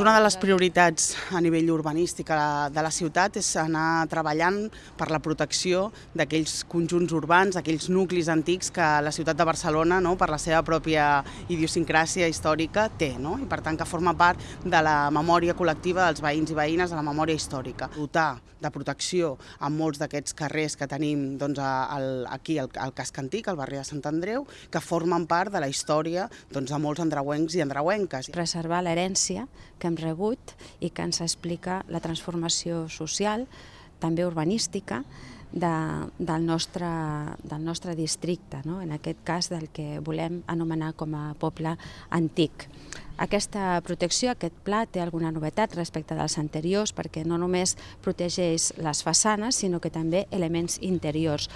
Una de les prioritats a nivell urbanístic de la ciutat és anar treballant per la protecció d'aquells conjunts urbans, aquells nuclis antics que la ciutat de Barcelona, no, per la seva pròpia idiosincràsia històrica, té, no? i per tant que forma part de la memòria col·lectiva dels veïns i veïnes, de la memòria històrica. Dotar de protecció a molts d'aquests carrers que tenim doncs, al, aquí al, al casc antic, al barri de Sant Andreu, que formen part de la història doncs, de molts andreuencs i andreuenques. Preservar l'herència que hem rebut i que ens explica la transformació social, també urbanística, de, del, nostre, del nostre districte, no? en aquest cas del que volem anomenar com a poble antic. Aquesta protecció, aquest pla, té alguna novetat respecte dels anteriors perquè no només protegeix les façanes, sinó que també elements interiors.